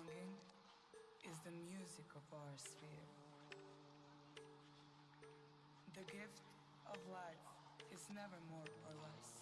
Longing is the music of our sphere. The gift of life is never more or less.